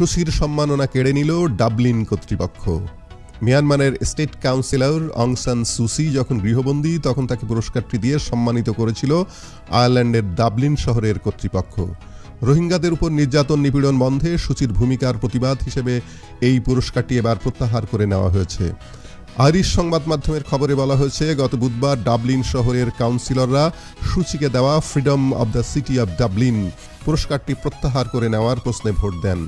সুশির সম্মাননা কেড়ে নিল ডাবলিন কর্তৃপক্ষ। মিয়ানমারের স্টেট কাউন্সিলর অংসান সুসি যখন গৃহবন্দী, তখন তাকে পুরস্কারটি দিয়ে সম্মানিত করেছিল আয়ারল্যান্ডের ডাবলিন শহরের কর্তৃপক্ষ। রোহিঙ্গাদের উপর নির্যাতন নিপীড়ন বন্ধে সুচির ভূমিকার প্রতিবাদ হিসেবে এই পুরস্কারটি এবার প্রত্যাহার করে নেওয়া হয়েছে। আইরিশ সংবাদ মাধ্যমের খবরে বলা হয়েছে, গত বুধবার ডাবলিন শহরের কাউন্সিলররা সূচিকে দেওয়া freedom of the city of Dublin পুরস্কারটি প্রত্যাহার করে নেওয়ার প্রশ্নে ভোট দেন।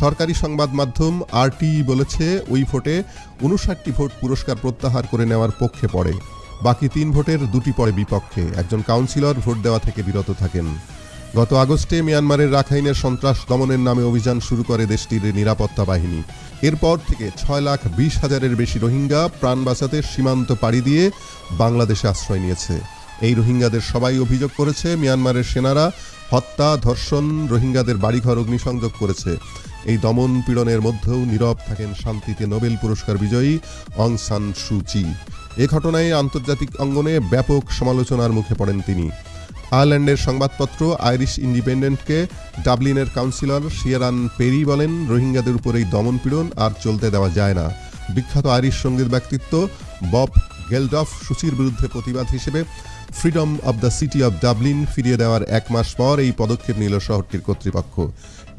সরকারি সংবাদ মাধ্যম আরটি বলেছে, ওই ভোটে উনষাটটি ভোট পুরস্কার প্রত্যাহার করে নেওয়ার পক্ষে পড়ে। বাকি তিন ভোটের দুটি পড়ে বিপক্ষে। একজন কাউন্সিলর ভোট দেওয়া থেকে বিরত থাকেন। গত আগস্টে মিয়ানমারের রাখাইনের সন্ত্রাস দমনের নামে অভিযান শুরু করে দেশটির নিরাপত্তা বাহিনী। এরপর থেকে ছয় লাখ বিশ হাজারের বেশি রোহিঙ্গা প্রাণ বাঁচাতে সীমান্ত পাড়ি দিয়ে বাংলাদেশে আশ্রয় নিয়েছে। এই রোহিঙ্গাদের সবাই অভিযোগ করেছে, মিয়ানমারের সেনারা হত্যা, ধর্ষণ, রোহিঙ্গাদের বাড়িঘর অগ্নিসংযোগ করেছে। এই দমন পীড়নের মধ্যেও নীরব থাকেন শান্তিতে নোবেল পুরস্কার বিজয়ী অং সান সুচি এ ঘটনায় আন্তর্জাতিক অঙ্গনে ব্যাপক সমালোচনার মুখে পড়েন তিনি। আয়ারল্যান্ডের সংবাদপত্র আইরিশ ইন্ডিপেন্ডেন্টকে ডাবলিনের কাউন্সিলর শিয়ারান পেরি বলেন, রোহিঙ্গাদের উপর এই দমনপীড়ন আর চলতে দেওয়া যায় না। বিখ্যাত আইরিশ সংগীত ব্যক্তিত্ব বব গেলডফ সুচির বিরুদ্ধে প্রতিবাদ হিসেবে freedom of the city of Dublin ফিরিয়ে দেওয়ার এক মাস পর এই পদক্ষেপ নিল শহরটির কর্তৃপক্ষ।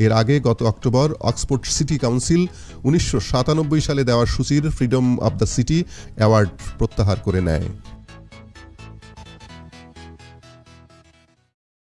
এর আগে গত অক্টোবর অক্সফোর্ড সিটি কাউন্সিল উনিশশো সাতানব্বই সালে দেওয়া সূচির freedom of the city award প্রত্যাহার করে নেয়।